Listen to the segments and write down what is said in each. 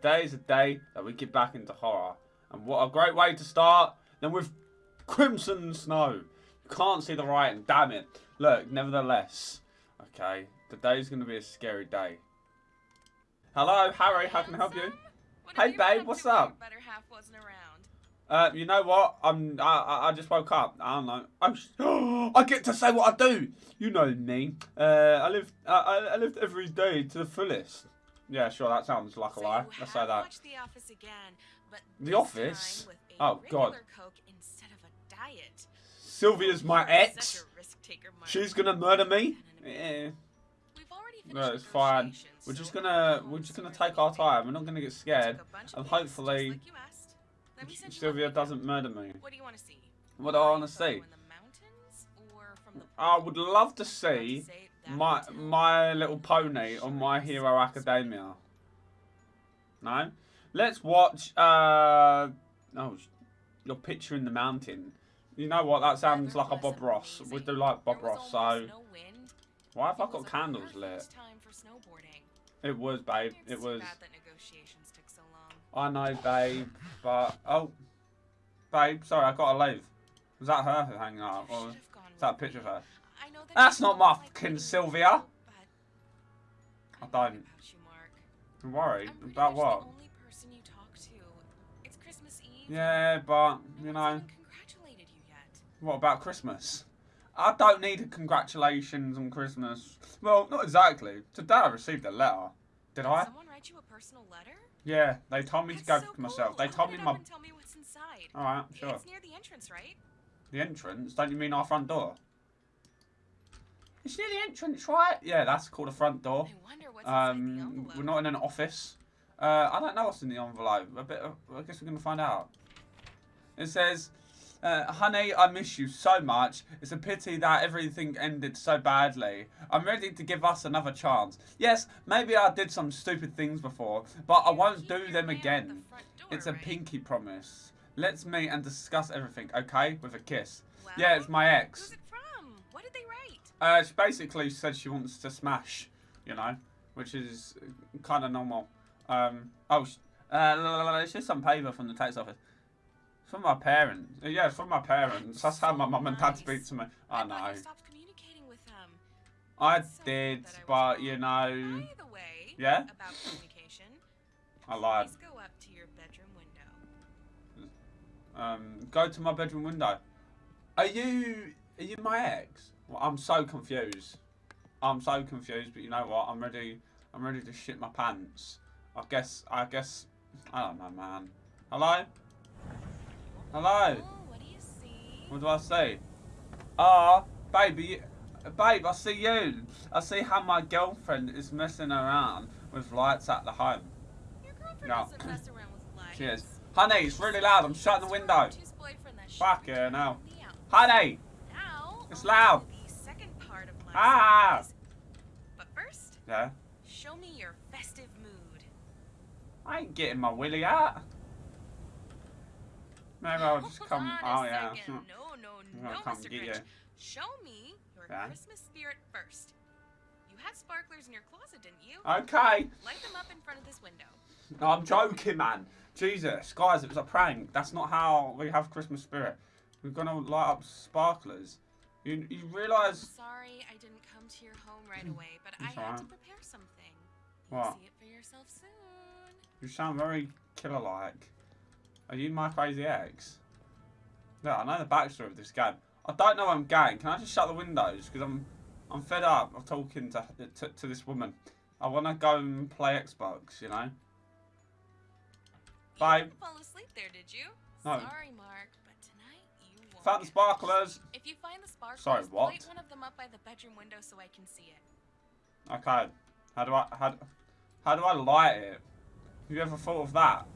Today is a day that we get back into horror. And what a great way to start than with Crimson Snow. You can't see the writing, damn it. Look, nevertheless, okay, today's going to be a scary day. Hello, Harry, how can I help you? Hey, babe, what's up? Better half wasn't around. Uh, you know what? I'm. I, I, just woke up. I don't know. I get to say what I do. You know me. Uh, I live. I, I lived every day to the fullest. Yeah, sure. That sounds like a lie. Let's say that. The Office again, but The Office? time with a Oh, God. Coke instead of a diet. Sylvia's my ex. such a risk-taker, Mark. She's gonna murder me. Yeah. No, it's fine. We're just gonna. We're just gonna take our time. We're not gonna get scared. and hopefully like you asked. Let me send you a Sylvia doesn't murder me. What do you want to see? What do I want to see? in the mountains or from the I would love to see my my little pony on My Hero Academia. No, let's watch. Uh, oh, your picture in the mountain. You know what? That sounds like a Bob Ross. We do like Bob Ross, so why have I got candles lit? perfect time for snowboarding. It was, babe. It was. bad that negotiations took so long. I know, babe, but oh, babe. Sorry, I gotta leave. Was that her hanging out, or is that a picture of her? I know that That's not my fucking Sylvia. I don't. I'm worried about what? the only person you talk to. It's Christmas Eve. Yeah, but you know, even congratulated you yet. what about Christmas? I don't need a congratulations on Christmas. Well, not exactly. Today I received a letter. Did Did I? someone write you a personal letter? Yeah, they told me to go so for myself. cool. They told me my. tell me what's inside. Alright, sure. It's near the entrance, right? The entrance? Don't you mean our front door? It's near the entrance, right? Yeah, that's called a front door. I wonder what's inside the Um, we're not in an office. Uh, I don't know what's in the envelope. A bit. Of, I guess we're gonna find out. It says, uh, "Honey, I miss you so much. It's a pity that everything ended so badly. I'm ready to give us another chance. Yes, maybe I did some stupid things before, but I won't do them man the again. door, It's a right? pinky promise. Let's meet and discuss everything, okay? With a kiss. Well, Yeah, it's my ex. Who's it from? What did they write? Uh, she basically said she wants to smash, you know, which is kind of normal. Um, oh, uh, it's just some paper from the tax office. It's from my parents. Uh, Yeah, it's from my parents. That's how my So mum and dad speak to me. I I know. stopped communicating with them. I So did, I but you know, way, Yeah? about communication, I lied. go up to your bedroom window. Um, go to my bedroom window. Are you? Are you my ex? Well, I'm so confused. I'm so confused, but you know what? I'm ready. I'm ready to shit my pants. I guess. I guess. I don't know, man. Hello. Hello. Oh, what do you see? What do I see? Ah, baby, babe, I see you. I see how my girlfriend is messing around with lights at the home. Your girlfriend No. doesn't mess around with lights. Cheers. Honey, it's really loud. I'm shutting the window. Two's boyfriend that Fuck yeah, no. on. Honey. Now, It's on loud. to The second part of last Ah. But first, Yeah. show me your festive mood. I ain't getting my willy out. Maybe I'll just Hold come. Oh yeah. second. No, no, no, Mr. get Grinch. you. Show me your Yeah. Christmas spirit first. You had sparklers in your closet, didn't you? Okay. Light them up in front of this window. No, I'm joking, man. Jesus, guys, it was a prank. That's not how we have Christmas spirit. We're gonna light up sparklers. You you I'm realise? sorry I didn't come to your home right mm. away, but I had to prepare something. You'll What? see it for yourself soon. You sound very killer-like. Are you my crazy ex? No, I know the backstory of this game. I don't know I'm gay. Can I just shut the windows? Because I'm I'm fed up of talking to, to to this woman. I want to go and play Xbox. You know. You Bye. fall asleep there, did you? No. Sorry, Mark, Found the sparklers. If you find the sparklers, Sorry, what? light one of them up by the bedroom window so I can see it. Okay. How do I how do- how do I light it? Have you ever thought of that?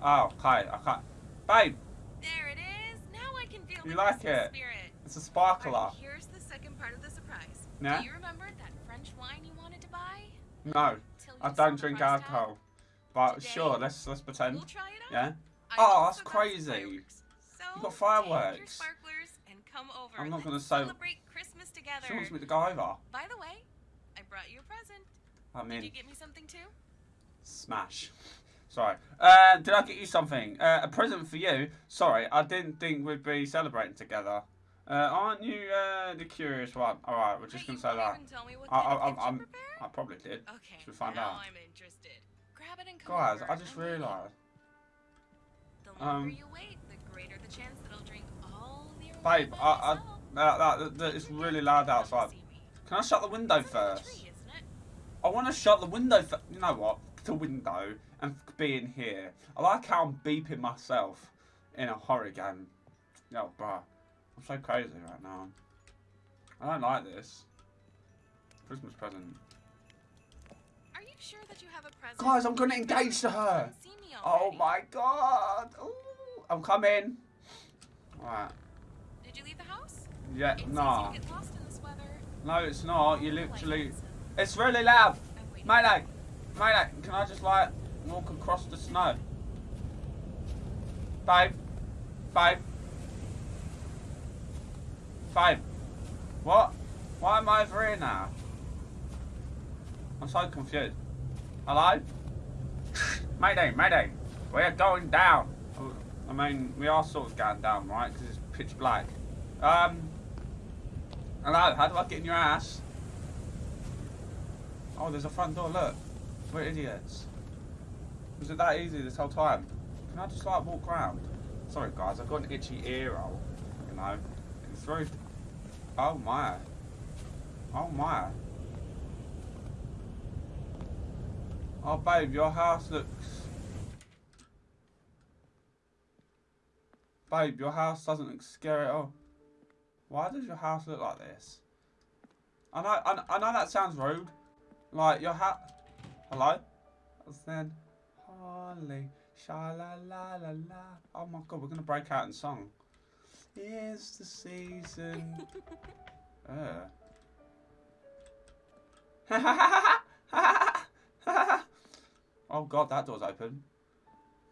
Oh, okay. I can't. Babe, There it is. Now I can feel You the like it? spirit. it's a sparkler. here's the second part of the surprise. Yeah? Do you remember that French wine you wanted to buy? No, I don't drink alcohol. But Today, sure, let's let's pretend. We'll try it out. Yeah. I Oh, that's crazy. You got fireworks. sparklers and come over. I'm not gonna say- Celebrate Christmas together. She wants me to go over. By the way, I brought you a present. I mean, Did you get me something too? smash. Sorry. Uh, did I get you something? Uh, a present for you? Sorry, I didn't think we'd be celebrating together. Uh, aren't you uh, the curious one? All right, we're just Wait, gonna say that. tell me what I- I- prepared? I probably did. Okay, Should find now out? I'm interested. Grab it and come Guys, over. I just realised. The longer um, you wait, the greater the chance that I'll drink all the Babe, I, I, that, that, it's really loud outside. Can I shut the window first? I want to shut the window. F- you know what? The window and be in here. I like how I'm beeping myself in a horror game. Yo, bruh, I'm so crazy right now. I don't like this. Christmas present. Are you sure that you have a present? Guys, I'm gonna engage to her. Oh my god! Ooh, I'm coming. Right. Did you leave the house? Yeah. It's Nah. easy to get lost in this weather. No, it's not. You literally. It's really loud. Mayday! Mayday! Can I just like walk across the snow? Babe? Babe? Babe? What? Why am I over here now? I'm so confused. Hello? Mayday, Mayday! We're going down! I mean, we are sort of going down, right? Because it's pitch black. Um. Hello, how do I get in your ass? Oh, there's a front door, look. We're idiots. Was it that easy this whole time? Can I just like walk around? Sorry guys, I've got an itchy ear roll. You know. It's very... Oh my. Oh my. Oh babe, your house looks... Babe, your house doesn't look scary at all. Why does your house look like this? I know, I, I know that sounds rude. Like your hat. Hello? I said, Holly, sha la la la la. Oh my god, we're gonna break out in song. Here's the season. uh. oh god, that door's open.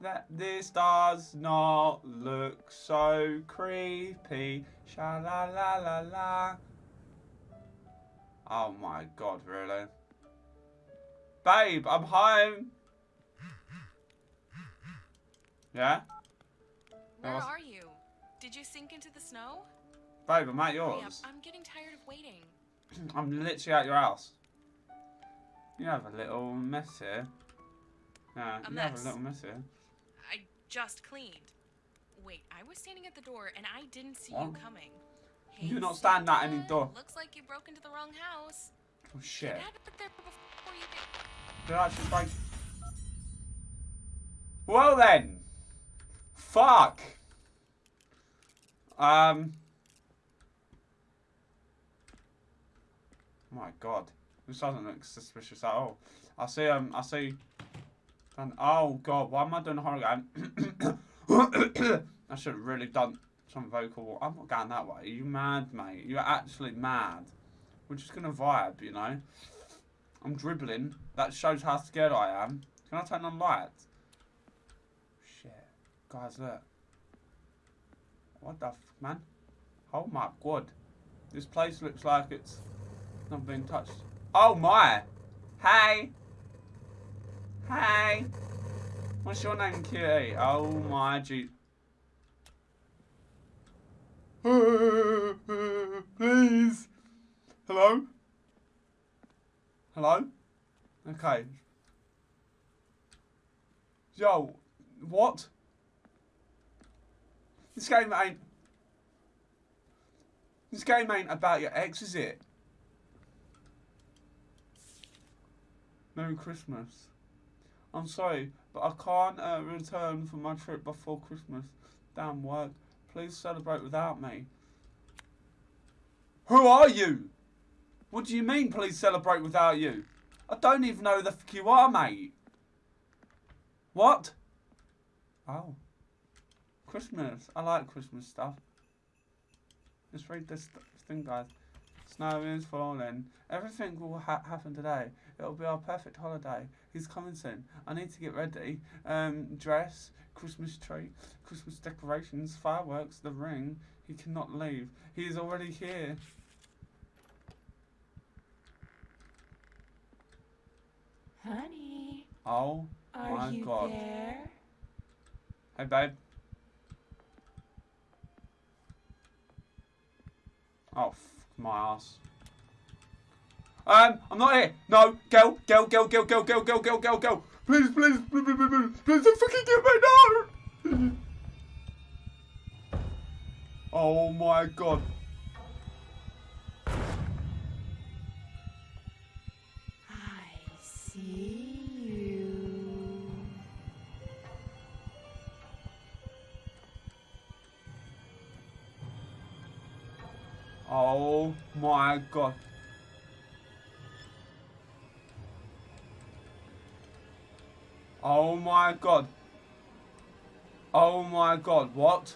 That this does not look so creepy. Sha la la la la. Oh my god, really? Babe, I'm home. Yeah? Where was- are you? Did you sink into the snow? Babe, I'm at yours. I'm getting tired of waiting. I'm literally at your house. You have a little mess here. Yeah, A you have a little mess here. Just cleaned. Wait, I was standing at the door and I didn't see you coming. You Hey, not stand at any door. Looks like you broke into the wrong house. Oh shit. Get out of there before you get Did I actually break? Well then. Fuck. Um. My God, this doesn't look suspicious at all. I see. Um. I see. And oh God, why am I doing a horror game? I should have really done some vocal. I'm not going that way. Are you mad, mate? You're actually mad. We're just gonna vibe, you know. I'm dribbling. That shows how scared I am. Can I turn on lights? Shit. Guys, look. What the man? Oh my god. This place looks like it's not been touched. Oh my! Hey! Hey! What's your name, Kitty? Oh my gee. Please! Hello? Hello? Okay. Yo, what? This game ain't. This game ain't about your ex, is it? Merry Christmas. I'm sorry, but I can't uh, return from my trip before Christmas. Damn work. Please celebrate without me. Who are you? What do you mean, please celebrate without you? I don't even know who the fuck you are, mate. What? Oh. Christmas. I like Christmas stuff. Let's read this th- thing, guys. Snow is falling. Everything will ha- happen today. It'll be our perfect holiday. He's coming soon. I need to get ready. Um, dress, Christmas tree, Christmas decorations, fireworks, the ring. He cannot leave. He is already here. Honey, Oh Are My you God. there? Hey, babe. Oh, f my ass. Um, I'm not here. No, go, go, go, go, go, go, go, go, go, go. Please, please, please, please, please, please, don't fucking get me, no. Oh my god. I see you. Oh my god. My god. Oh my god, what?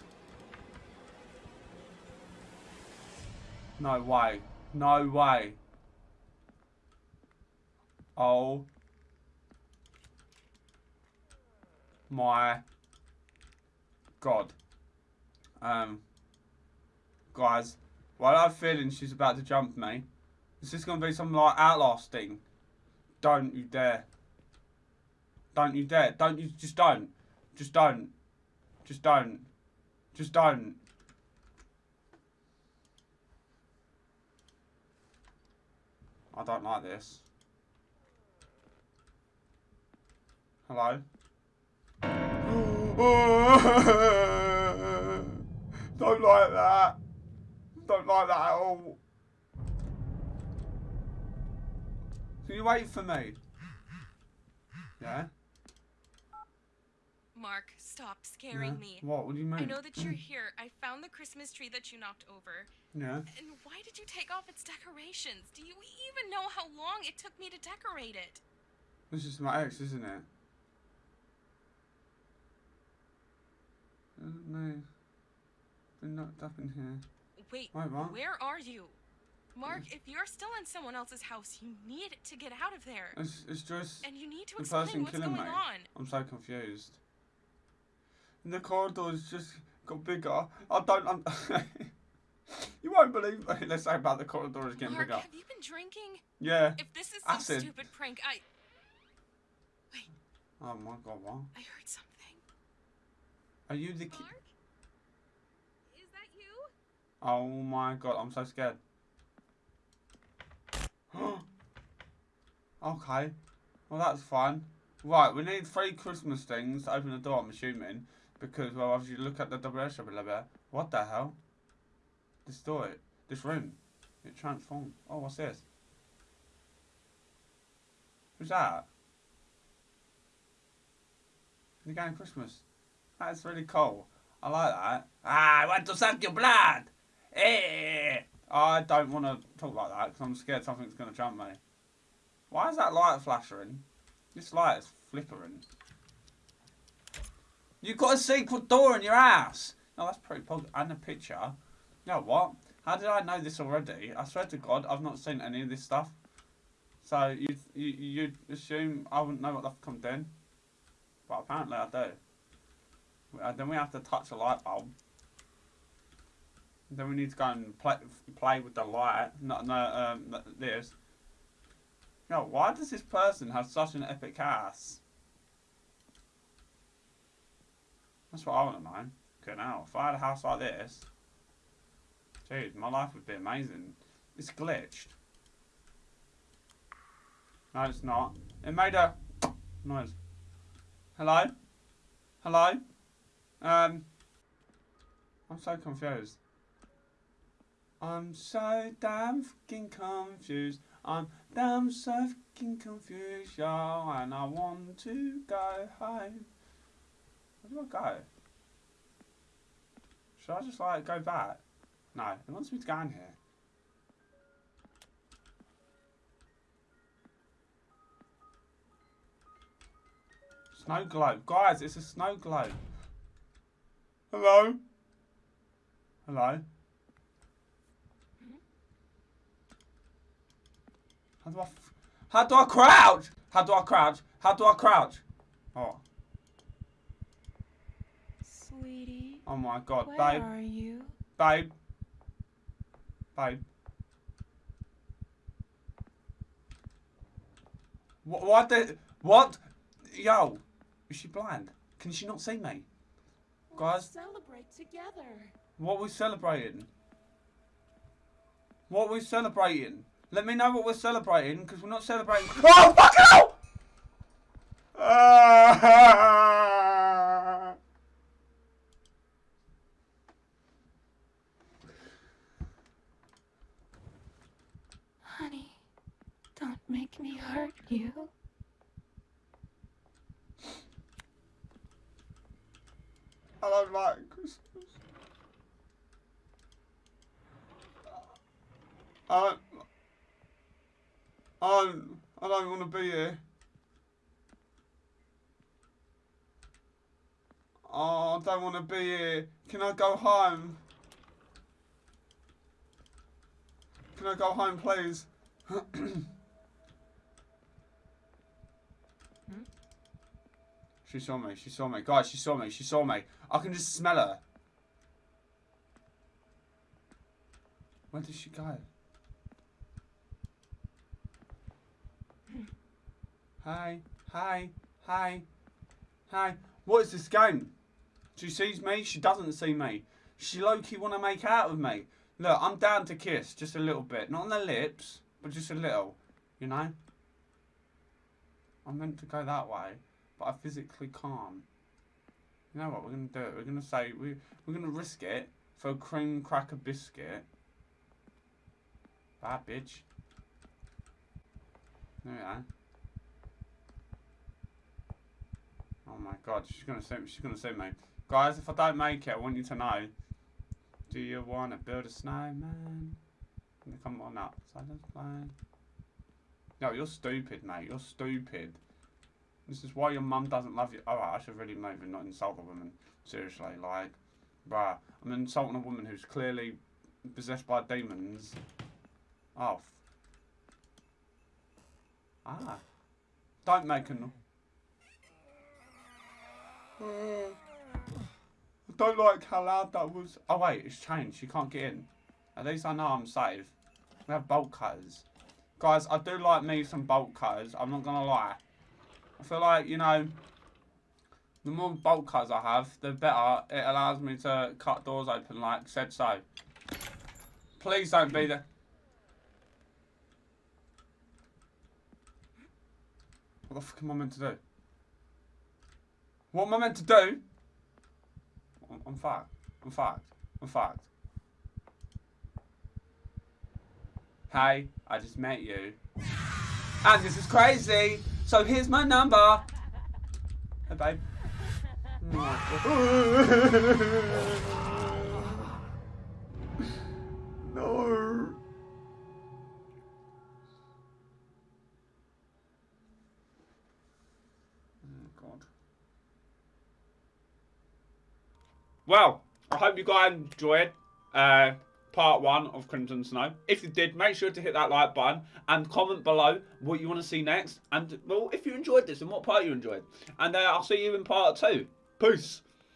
No way. No way. Oh. My god. Um guys, while I'm feeling she's about to jump me, is this gonna be some like outlast thing? Don't you dare. Don't you dare. Don't you just don't. Just don't. Just don't. Just don't. I don't like this. Hello? don't like that. Don't like that at all. Can you wait for me? Yeah? Mark, stop scaring yeah? me. What? What do you mean? I know that you're here. I found the Christmas tree that you knocked over. Yeah. And why did you take off its decorations? Do you even know how long it took me to decorate it? This is my ex, isn't it? Uh, no. Been knocked up in here. Wait, Wait, what? where are you? Mark, if you're still in someone else's house, you need to get out of there. It's, it's just And you need to explain what's going me. on. I'm so confused. The corridors just got bigger. I don't. Un- you won't believe. Let's say about the corridors getting Mark, bigger. have you been drinking? Yeah. If this is some Acid. stupid prank, I Oh my god, what? I heard something. Are you the kid? Is that you? Oh my god, I'm so scared. okay. Well, that's fine. Right, we need three Christmas things to open the door, I'm assuming. Because, well, you look at the double shop a little bit. What the hell? This door, this room. It transformed. Oh, what's this? Who's that? The game Christmas. That's really cool. I like that. Ah, I want to suck your blood. Eh. I don't want to talk like that because I'm scared something's going to jump me. Why is that light flashing? This light is flickering. You've got a secret door in your house. No, that's pretty. And a picture. You know what? How did I know this already? I swear to God, I've not seen any of this stuff. So you you you'd assume I wouldn't know what I've come in, but apparently I do. Uh, then we have to touch a light bulb. Then we need to go and play play with the light. Not no um this. No, why does this person have such an epic ass? That's what I want to know. Okay, now if I had a house like this, dude, my life would be amazing. It's glitched. No, it's not. It made a noise. Hello? Hello? Um, I'm so confused. I'm so damn fucking confused. I'm damn so fucking confused, yo, and I want to go home. Where do I go? Should I just like go back? No, it wants me to go in here. Snow globe. Guys, it's a snow globe. Hello? Hello? How do I... How do I crouch? How do I crouch? How do I crouch? Oh, Sweetie, oh my god. where Babe, are you? babe. Babe. What, what the... What? Yo. Is she blind? Can she not see me? Guys, Celebrate together. what are we celebrating? What are we celebrating? Let me know what we're celebrating, because we're not celebrating. Oh, fuck! Ah! Honey, don't make me hurt you. I don't like Christmas. I don't, I don't, I don't want to be here. Oh, I don't want to be here. Can I go home? Can I go home, please? She saw me. She saw me. Guys, she saw me. She saw me. I can just smell her. Where did she go? Hi. Hi. Hi. Hi. What is this game? She sees me. She doesn't see me. She low-key want to make out with me. Look, I'm down to kiss. Just a little bit. Not on the lips, but just a little. You know? I'm meant to go that way but I physically can't. You know what? We're gonna do it. We're gonna say we we're gonna risk it for a cream cracker biscuit. Bad bitch. There we are. Oh my god, she's gonna me. She's gonna see me. Guys, if I don't make it, I want you to know. Do you wanna build a snowman? Come on up. Silence plan. No, you're stupid, mate. You're stupid. This is why your mum doesn't love you. Oh, I should really maybe not insult a woman. Seriously, like, bruh, I'm insulting a woman who's clearly possessed by demons. Oh. Ah. Don't make a no- I don't like how loud that was. Oh wait, it's changed. You can't get in. At least I know I'm safe. We have bolt cutters. Guys, I do like me some bolt cutters. I'm not gonna lie. I feel like, you know, the more bolt cutters I have, the better it allows me to cut doors open like said so. Please don't be there. What the fuck am I meant to do? What am I meant to do? I'm, I'm fucked. I'm fucked. I'm fucked. Hey, I just met you. And this is crazy. So here's my number. Hey, babe. no. Oh, God. Well, I hope you guys enjoyed uh, part one of Crimson Snow. If you did, make sure to hit that like button and comment below what you want to see next. And, well, if you enjoyed this and what part you enjoyed. And uh, I'll see you in part two. Peace.